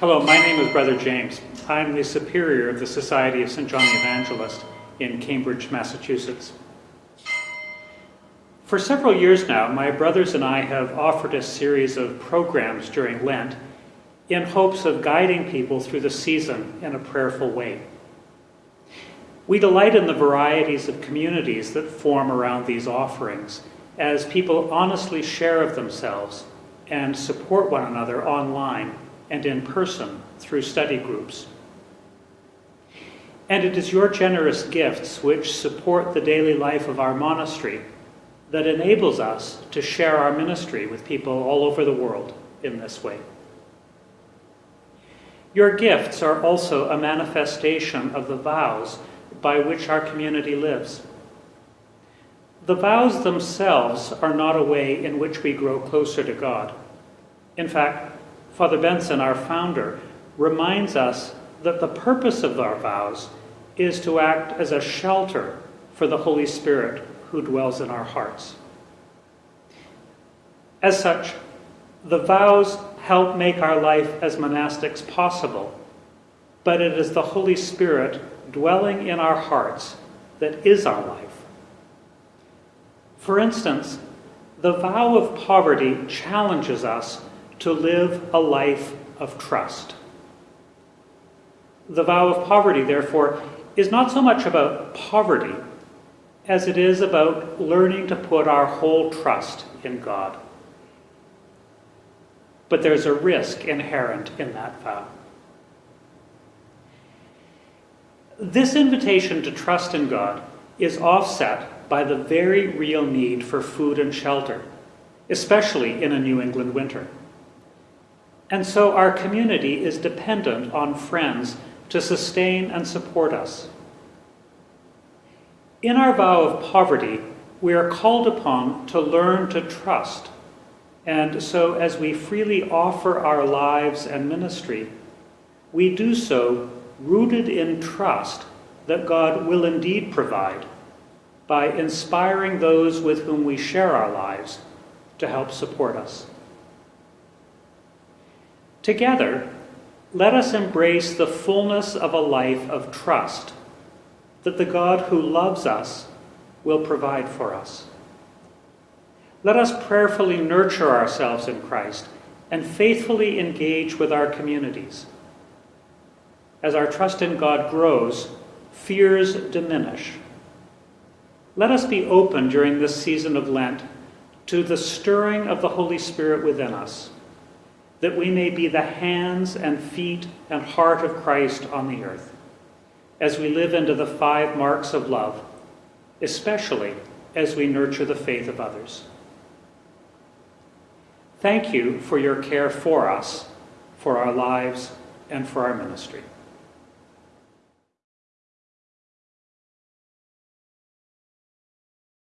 Hello, my name is Brother James. I'm the superior of the Society of St. John the Evangelist in Cambridge, Massachusetts. For several years now, my brothers and I have offered a series of programs during Lent in hopes of guiding people through the season in a prayerful way. We delight in the varieties of communities that form around these offerings as people honestly share of themselves and support one another online and in person through study groups. And it is your generous gifts which support the daily life of our monastery that enables us to share our ministry with people all over the world in this way. Your gifts are also a manifestation of the vows by which our community lives. The vows themselves are not a way in which we grow closer to God. In fact, Father Benson, our founder, reminds us that the purpose of our vows is to act as a shelter for the Holy Spirit who dwells in our hearts. As such, the vows help make our life as monastics possible, but it is the Holy Spirit dwelling in our hearts that is our life. For instance, the vow of poverty challenges us to live a life of trust. The vow of poverty, therefore, is not so much about poverty as it is about learning to put our whole trust in God. But there's a risk inherent in that vow. This invitation to trust in God is offset by the very real need for food and shelter, especially in a New England winter. And so our community is dependent on friends to sustain and support us. In our vow of poverty, we are called upon to learn to trust. And so, as we freely offer our lives and ministry, we do so rooted in trust that God will indeed provide by inspiring those with whom we share our lives to help support us. Together, let us embrace the fullness of a life of trust that the God who loves us will provide for us. Let us prayerfully nurture ourselves in Christ and faithfully engage with our communities. As our trust in God grows, fears diminish let us be open during this season of Lent to the stirring of the Holy Spirit within us, that we may be the hands and feet and heart of Christ on the earth, as we live into the five marks of love, especially as we nurture the faith of others. Thank you for your care for us, for our lives, and for our ministry.